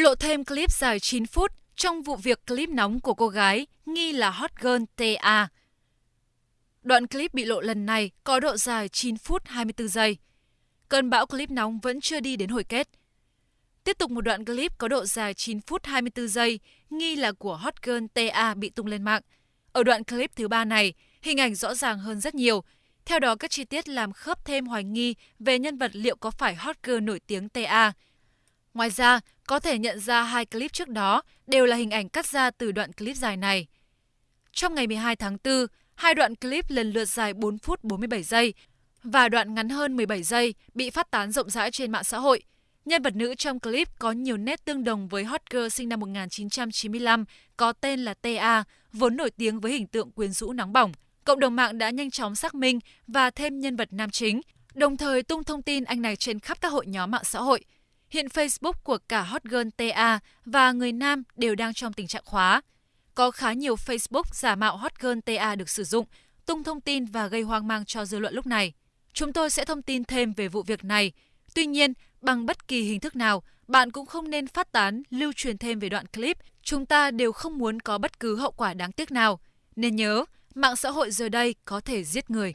lộ thêm clip dài 9 phút trong vụ việc clip nóng của cô gái nghi là hot girl TA. Đoạn clip bị lộ lần này có độ dài 9 phút 24 giây. Cơn bão clip nóng vẫn chưa đi đến hồi kết. Tiếp tục một đoạn clip có độ dài 9 phút 24 giây, nghi là của hot girl TA bị tung lên mạng. Ở đoạn clip thứ ba này, hình ảnh rõ ràng hơn rất nhiều. Theo đó, các chi tiết làm khớp thêm hoài nghi về nhân vật liệu có phải hot girl nổi tiếng TA. Ngoài ra, có thể nhận ra hai clip trước đó đều là hình ảnh cắt ra từ đoạn clip dài này. Trong ngày 12 tháng 4, hai đoạn clip lần lượt dài 4 phút 47 giây và đoạn ngắn hơn 17 giây bị phát tán rộng rãi trên mạng xã hội. Nhân vật nữ trong clip có nhiều nét tương đồng với hot girl sinh năm 1995 có tên là TA, vốn nổi tiếng với hình tượng quyến rũ nóng bỏng. Cộng đồng mạng đã nhanh chóng xác minh và thêm nhân vật nam chính, đồng thời tung thông tin anh này trên khắp các hội nhóm mạng xã hội. Hiện Facebook của cả hot girl TA và người nam đều đang trong tình trạng khóa. Có khá nhiều Facebook giả mạo hot girl TA được sử dụng, tung thông tin và gây hoang mang cho dư luận lúc này. Chúng tôi sẽ thông tin thêm về vụ việc này. Tuy nhiên, bằng bất kỳ hình thức nào, bạn cũng không nên phát tán, lưu truyền thêm về đoạn clip. Chúng ta đều không muốn có bất cứ hậu quả đáng tiếc nào. Nên nhớ, mạng xã hội giờ đây có thể giết người.